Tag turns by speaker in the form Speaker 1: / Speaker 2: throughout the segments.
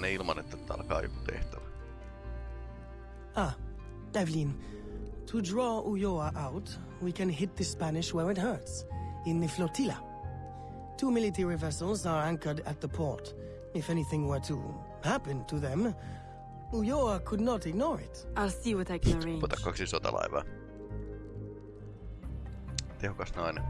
Speaker 1: ne ilman, että tää alkaa joku tehtävä.
Speaker 2: Ah, Evelyn. To draw Ulloa out, we can hit the Spanish where it hurts, in the flotilla. Two military vessels are anchored at the port. If anything were to happen to them, Ulloa could not ignore it.
Speaker 3: I'll see what I can arrange.
Speaker 1: Ota kaksi sotalaivaa. Tehokas nainen.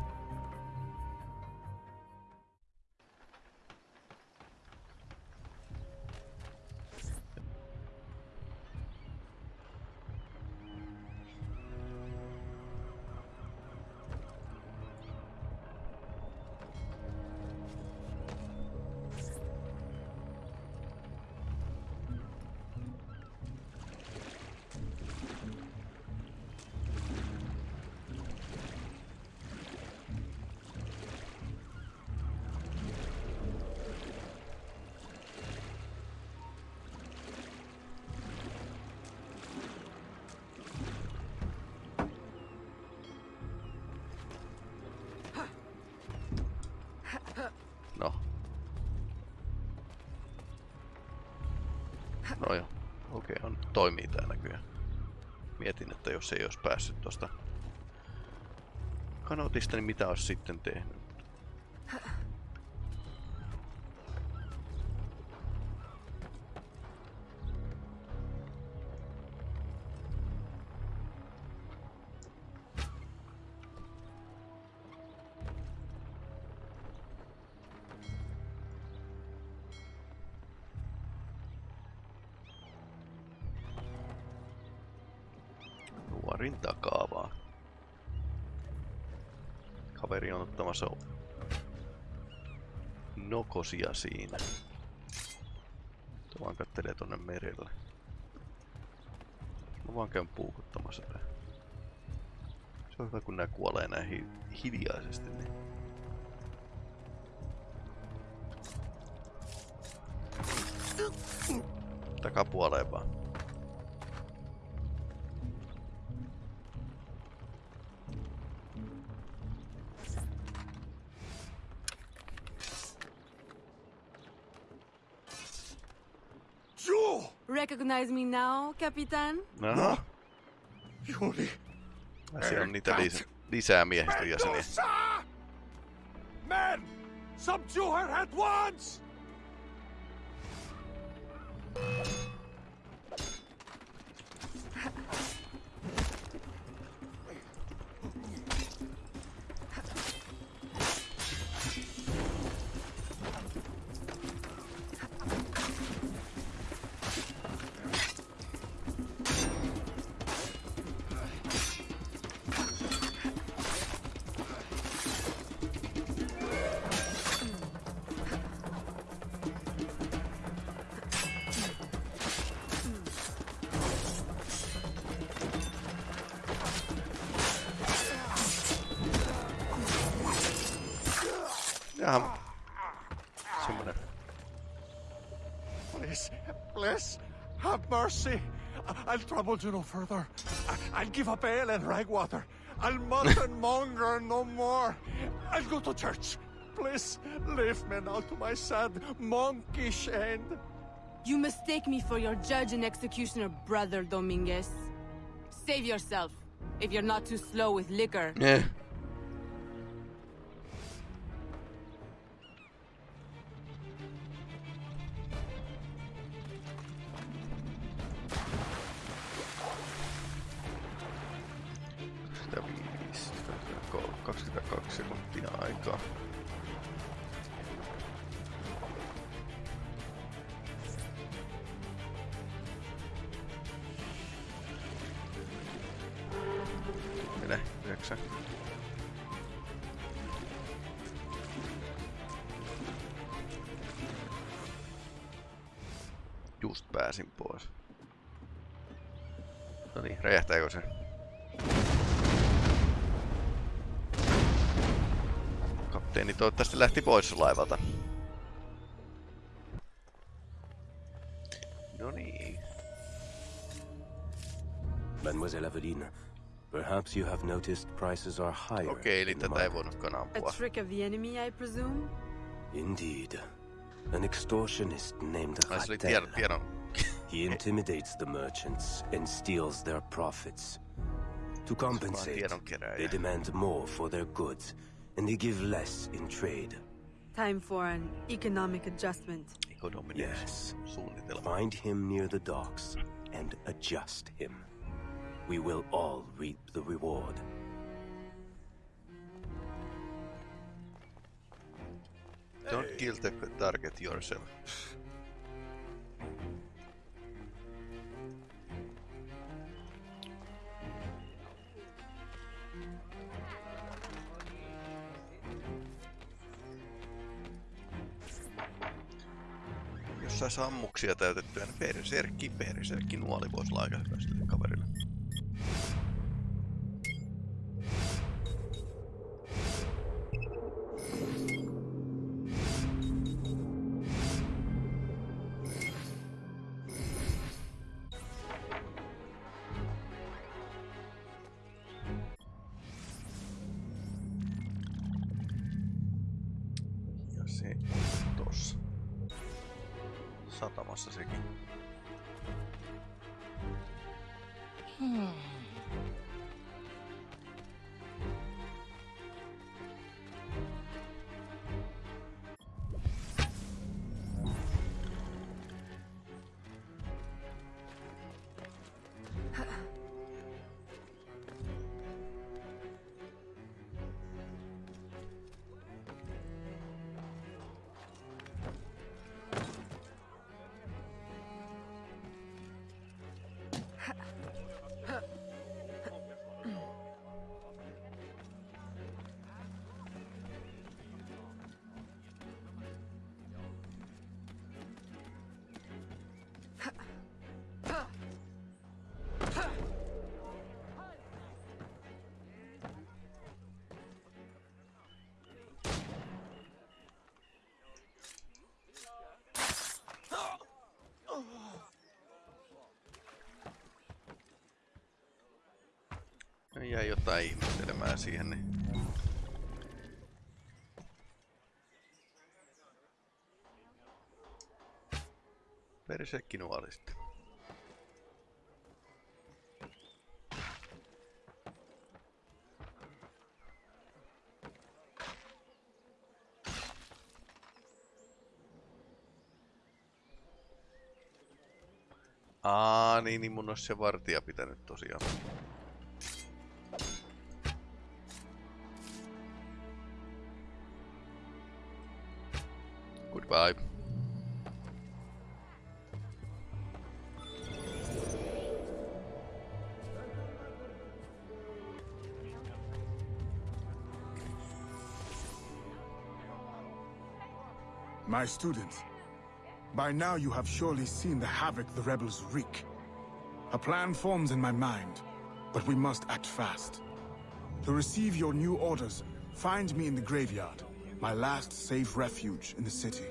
Speaker 1: No joo. Okei, on, toimii tää näköjään. Mietin, että jos ei olisi päässyt tosta kanotista, niin mitä olisi sitten tehnyt? Kaveri on ottamassa nokosia siinä. Tuo vaan kattelee tonne merelle. Mä vaan käyn puukuttamassa tää. Se on hyvä kun nää kuolee näin hi hiljaisesti. Niin. Takapuoleen vaan.
Speaker 3: Recognize me now, Capitan?
Speaker 1: No,
Speaker 4: Juli!
Speaker 1: siellä on niitä lis lisää miehistön jäseniä.
Speaker 4: Medusa! Men! Subdue her at once! Mercy. I- I'll trouble you no further. I- I'll give up ale and ragwater. I'll mutton monger no more. I'll go to church. Please, leave me now to my sad, monkish end.
Speaker 3: You mistake me for your judge and executioner brother, Dominguez. Save yourself, if you're not too slow with liquor.
Speaker 1: Eh. Toivottavasti lähti pois laivalta. No niin.
Speaker 5: Mademoiselle Aveline, perhaps you have noticed prices are higher
Speaker 1: Okei, eli
Speaker 5: in the
Speaker 1: tätä ei
Speaker 5: market.
Speaker 1: voinutkaan
Speaker 3: A trick of the enemy, I presume?
Speaker 5: Indeed. an extortionist named
Speaker 1: Ai
Speaker 5: Rattel.
Speaker 1: tiedon, tiedon.
Speaker 5: He intimidates the merchants and steals their profits. To compensate, they demand more for their goods, and they give less in trade.
Speaker 3: Time for an economic adjustment.
Speaker 5: Yes. Find him near the docks and adjust him. We will all reap the reward.
Speaker 1: Don't kill the target yourself. Jos sais ammuksia täytettyä, niin perserkki, perserkki nuoli voisi olla aika hyvä. Jäi jotain ihmettelemään siihen, niin... Persekki nuoli sitten. Aa, niin, niin mun olisi se vartija pitänyt tosiaan.
Speaker 6: My students, by now you have surely seen the havoc the rebels wreak. A plan forms in my mind, but we must act fast. To receive your new orders, find me in the graveyard, my last safe refuge in the city.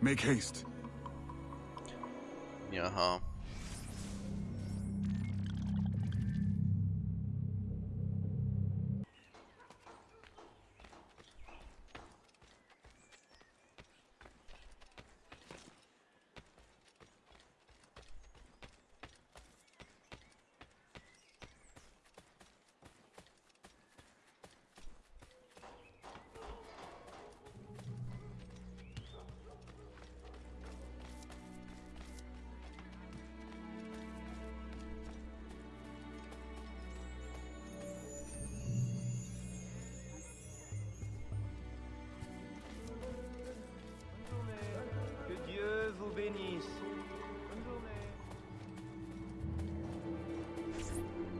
Speaker 6: Make haste.
Speaker 1: Jaha.
Speaker 7: Que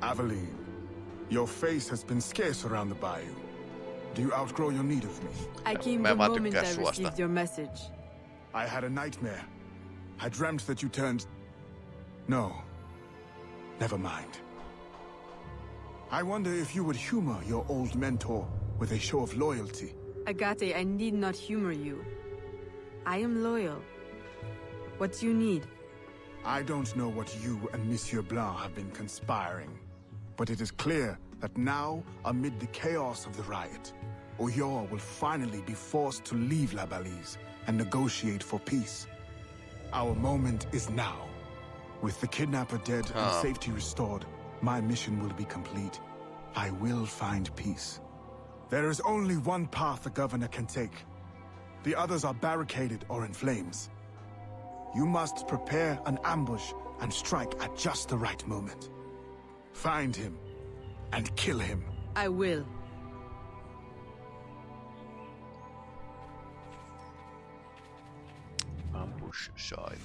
Speaker 6: Aveline, your face has been scarce around the bayou. Do you outgrow your need of me?
Speaker 3: I came the moment
Speaker 1: tykkään
Speaker 3: I received your message.
Speaker 6: I had a nightmare. I dreamt that you turned... No. Never mind. I wonder if you would humor your old mentor with a show of loyalty.
Speaker 3: Agate, I need not humor you. I am loyal. What do you need?
Speaker 6: I don't know what you and Monsieur Blanc have been conspiring, but it is clear that now, amid the chaos of the riot, Ulloa will finally be forced to leave La Balise and negotiate for peace. Our moment is now. With the kidnapper dead
Speaker 1: Ah.
Speaker 6: and safety restored, my mission will be complete. I will find peace. There is only one path the governor can take. The others are barricaded or in flames. You must prepare an ambush and strike at just the right moment. Find him and kill him.
Speaker 3: I will.
Speaker 1: Ambush site.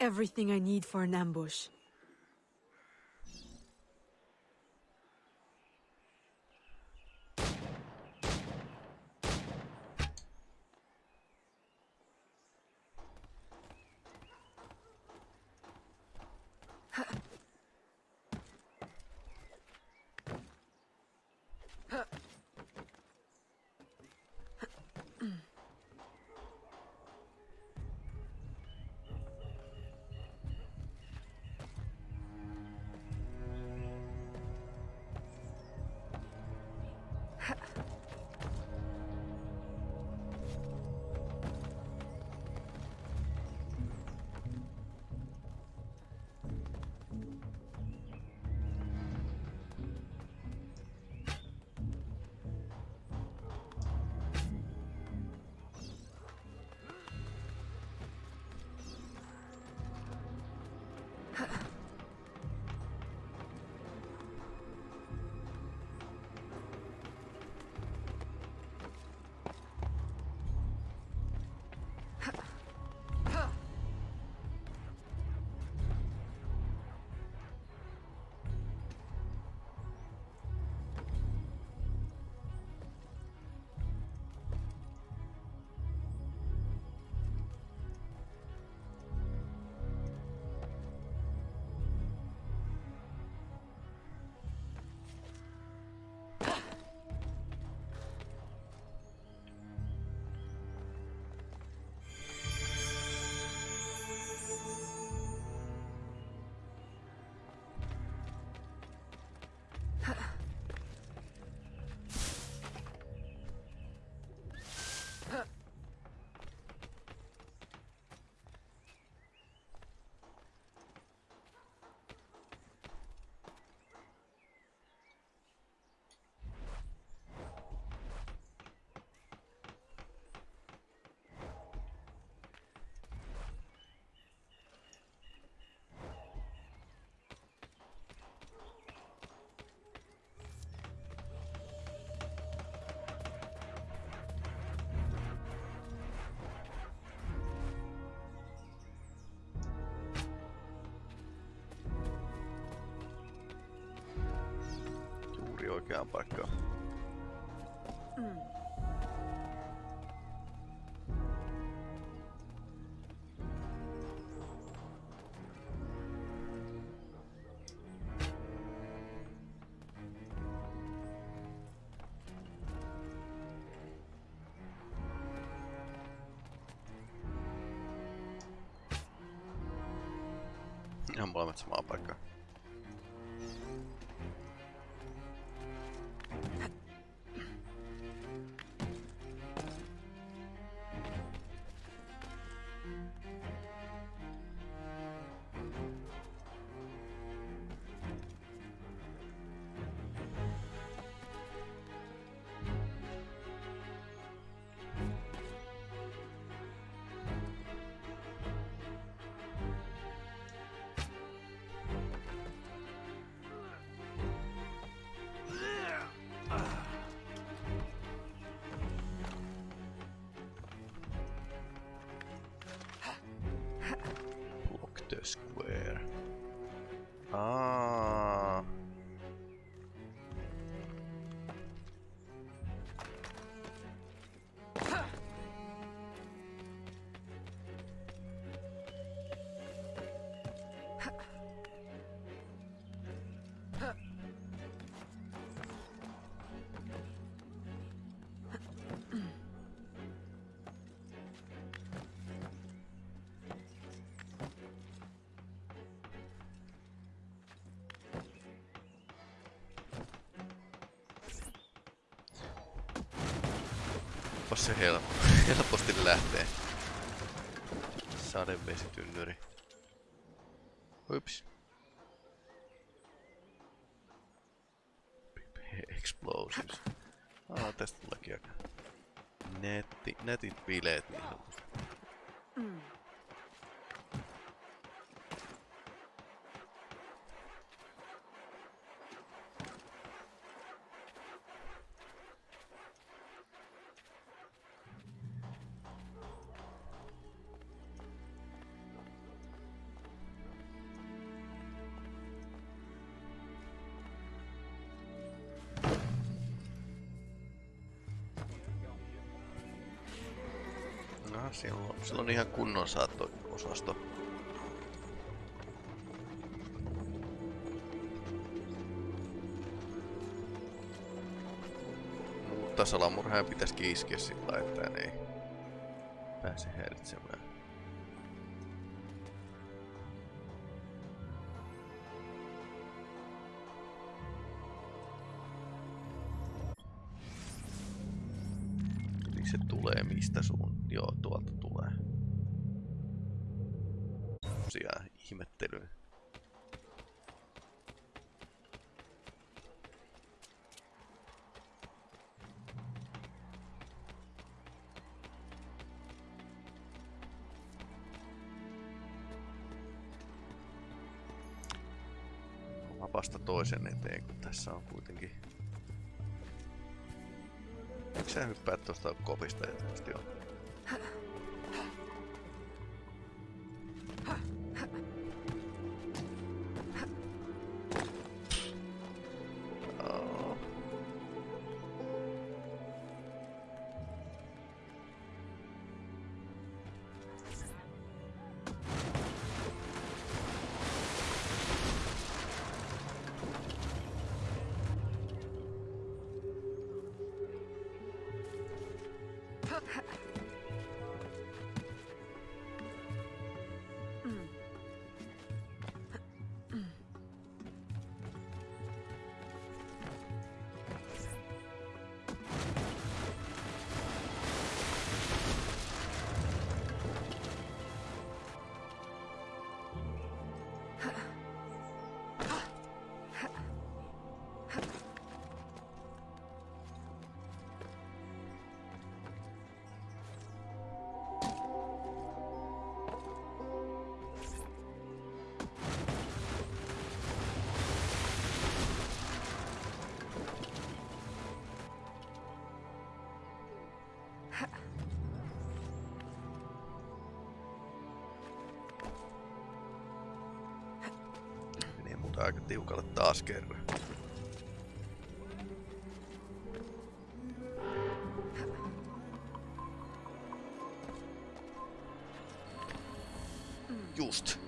Speaker 3: Everything I need for an ambush. Ha!
Speaker 1: Juuri oikeaan paikkaan. Ihan molemmat samaa paikkaa. Olipas se helppo. helposti lähtee. Sadevesitynnyri. Ups. Explosives. Ah, tästä tuleekin aika netti, netit bileet niin. Siellä on, siellä on ihan kunnon saatto-osasto. Mutta salamurhaaja pitäisi kiiskeä sillä että ei pääse häiritsemään. Se tulee mistä suun? Tosiaan ihmettelyyn. Mä vasta toisen eteen, kun tässä on kuitenkin... Eikö sä hyppää tuosta kopista eteesti on? Aika tiukalle taas kerran. Just.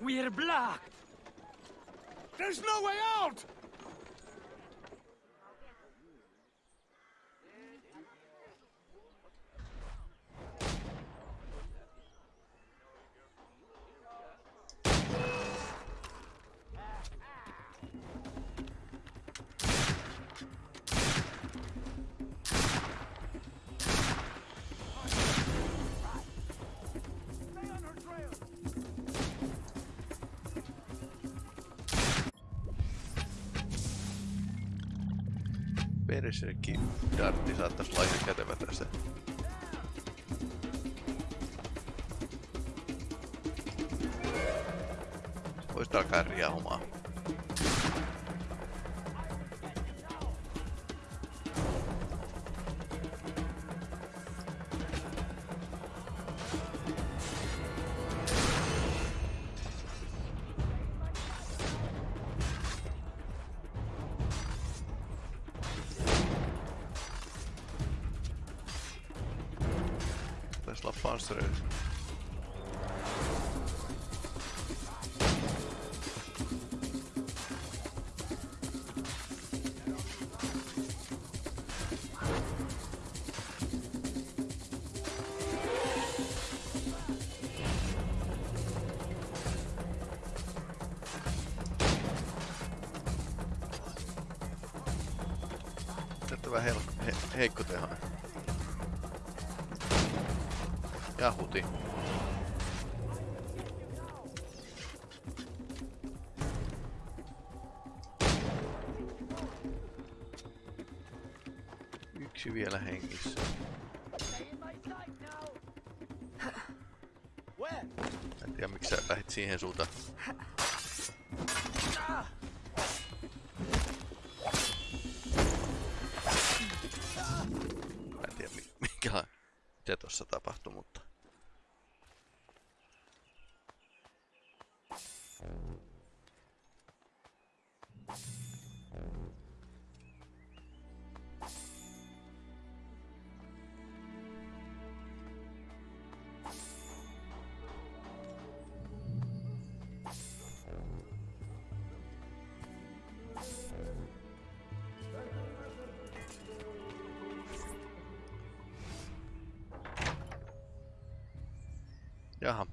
Speaker 4: We're blocked! There's no way out!
Speaker 1: Berserkki dartti saattaisi olla ihan kätevä tässä. Voisit alkaa riahumaan. Yllättävän hel- he- heikko tehoinen. Ja huti. Yksi vielä hengissä. En tiedä miksi sä lähit siihen suuntaan. Jaha.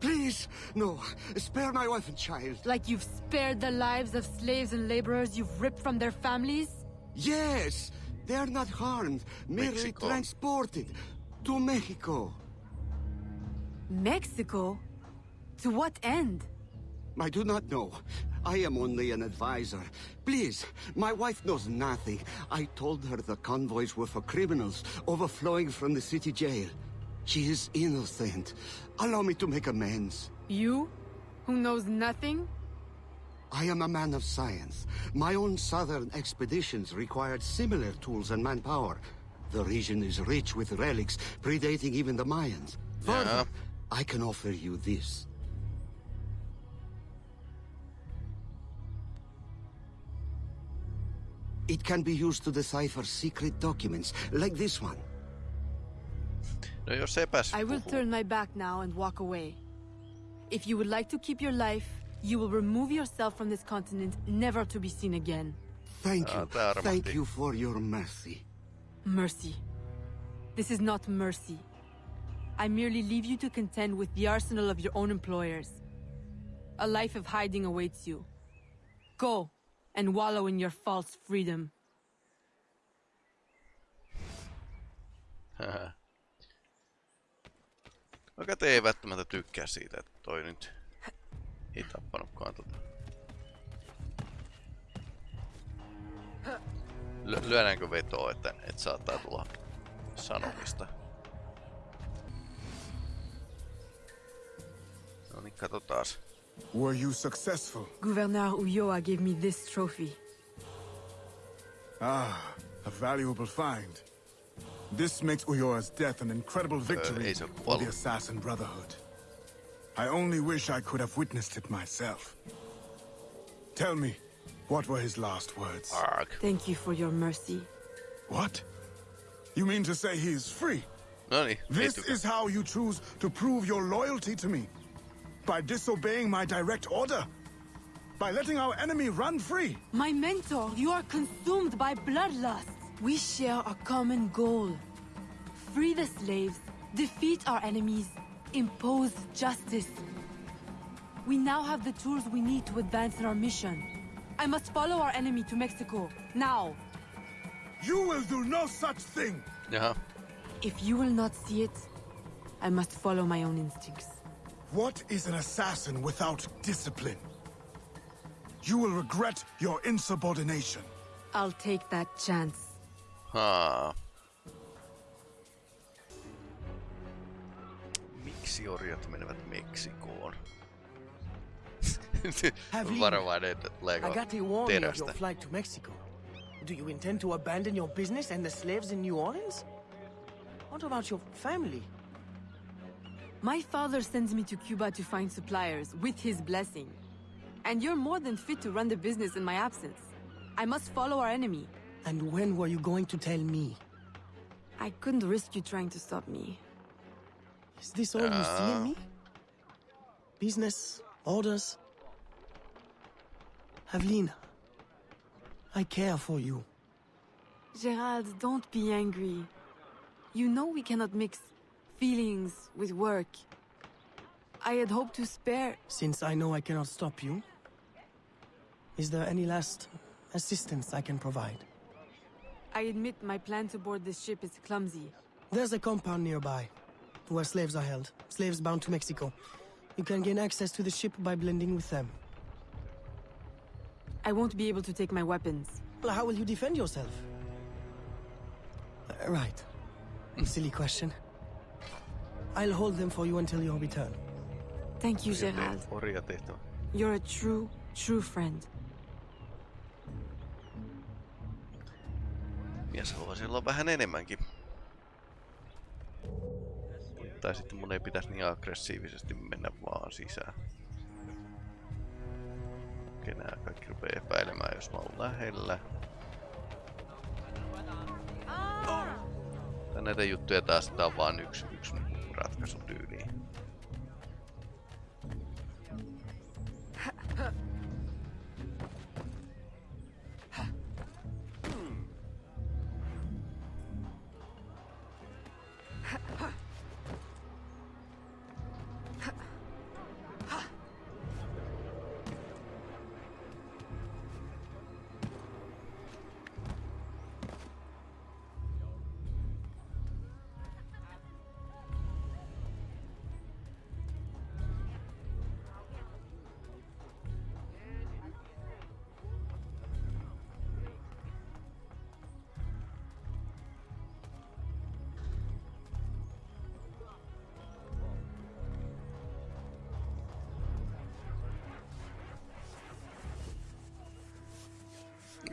Speaker 7: Please, no. Spare my wife and child.
Speaker 3: Like you've spared the lives of slaves and laborers you've ripped from their families?
Speaker 7: Yes, they are not harmed, merely
Speaker 1: Mexico.
Speaker 7: transported to Mexico.
Speaker 3: Mexico? To what end?
Speaker 7: I do not know. I am only an advisor. Please, my wife knows nothing. I told her the convoys were for criminals overflowing from the city jail. She is innocent. Allow me to make amends.
Speaker 3: You? Who knows nothing?
Speaker 7: I am a man of science. My own southern expeditions required similar tools and manpower. The region is rich with relics predating even the Mayans. Further,
Speaker 1: Yeah.
Speaker 7: I can offer you this. It can be used to decipher secret documents, like this one.
Speaker 1: No jos epäs
Speaker 3: I will turn my back now and walk away. If you would like to keep your life, you will remove yourself from this continent, never to be seen again.
Speaker 7: Thank
Speaker 1: Ah,
Speaker 7: you.
Speaker 1: tää.
Speaker 7: Thank you for your mercy.
Speaker 3: Mercy. This is not mercy. I merely leave you to contend with the arsenal of your own employers. A life of hiding awaits you. Go and wallow in your false freedom.
Speaker 1: Vaikka te ei välttämättä tykkää siitä, että toi nyt ei tappanutkaan tota. Ly- lyödäänkö vetoa, että, että saattaa tulla sanomista? No niin, katsotaas.
Speaker 6: Were you successful?
Speaker 3: Gouverneur Ulloa gave me this trophy.
Speaker 6: Ah, a valuable find. This makes Ulloa's death an incredible victory
Speaker 1: ei se
Speaker 6: for the. Assassin Brotherhood. I only wish I could have witnessed it myself. Tell me, what were his last words?
Speaker 1: Arg.
Speaker 3: Thank you for your mercy.
Speaker 6: What? You mean to say he is free?
Speaker 1: No
Speaker 6: This is how you choose to prove your loyalty to me? By disobeying my direct order? By letting our enemy run free?
Speaker 3: My mentor, you are consumed by bloodlust. We share a common goal. Free the slaves, defeat our enemies, impose justice. We now have the tools we need to advance in our mission. I must follow our enemy to Mexico, now.
Speaker 6: You will do no such thing!
Speaker 1: Jaha.
Speaker 3: If you will not see it, I must follow my own instincts.
Speaker 6: What is an assassin without discipline? You will regret your insubordination.
Speaker 3: I'll take that chance.
Speaker 1: Haa. Miksi orjat menevät Meksikoon?
Speaker 2: Have
Speaker 1: Varovainen, että tuleeko
Speaker 2: Agate warned of
Speaker 1: terästä.
Speaker 2: your flight to Mexico. Do you intend to abandon your business and the slaves in New Orleans? What about your family?
Speaker 3: My father sends me to Cuba to find suppliers, with his blessing. And you're more than fit to run the business in my absence. I must follow our enemy.
Speaker 2: And when were you going to tell me?
Speaker 3: I couldn't risk you trying to stop me.
Speaker 2: Is this all you see in uh. me? Business, orders. Aveline, I care for you.
Speaker 3: Gerald, don't be angry. You know we cannot mix feelings with work. I had hoped to spare.
Speaker 2: Since I know I cannot stop you, Is there any last assistance I can provide?
Speaker 3: I admit my plan to board this ship is clumsy.
Speaker 2: There's a compound nearby, where slaves are held. Slaves bound to Mexico. You can gain access to the ship by blending with them.
Speaker 3: I won't be able to take my weapons.
Speaker 2: Well, how will you defend yourself? Uh, right. Silly question. I'll hold them for you until your return.
Speaker 3: Thank you, Gerald. You're a true, true friend.
Speaker 1: Mies haluaisi olla vähän enemmänkin. Tai sitten mun ei pitäisi niin aggressiivisesti mennä vaan sisään. Okei, nää kaikki rupee epäilemään, jos mä oon lähellä. Tai näitä juttuja taas, tää on vaan yksi, yksi ratkaisu tyyliin.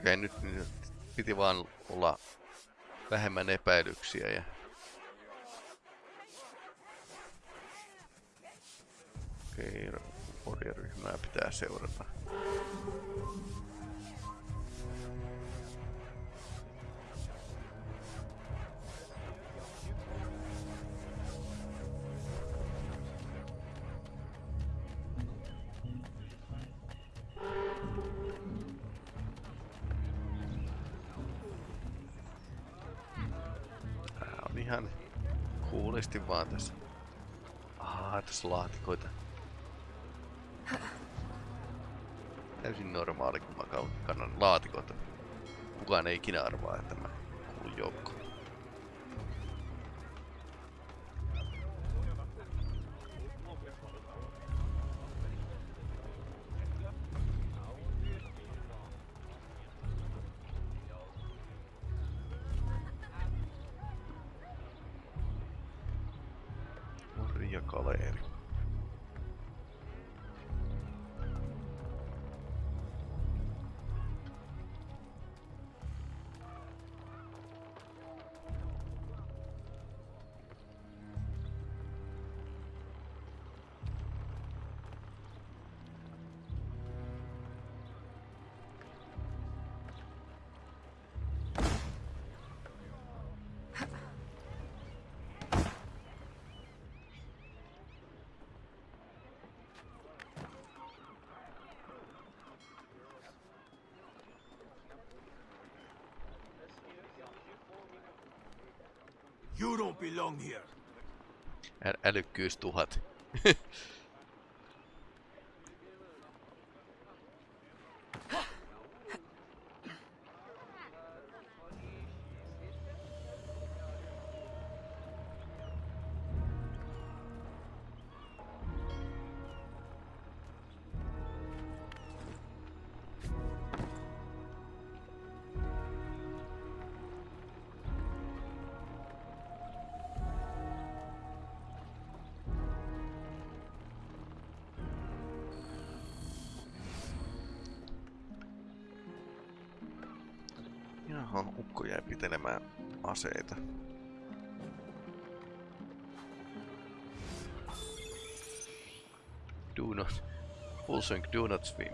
Speaker 1: Okei, nyt, nyt piti vaan olla vähemmän epäilyksiä ja... Okei, orjaryhmää pitää seurata. Ikinä arvaa, että mä kuulun joukkoon. Orja Kaleeri.
Speaker 5: You don't belong here.
Speaker 1: Ä- älykkyys tuhat. Aseita. Do not... Full sync, do not swim.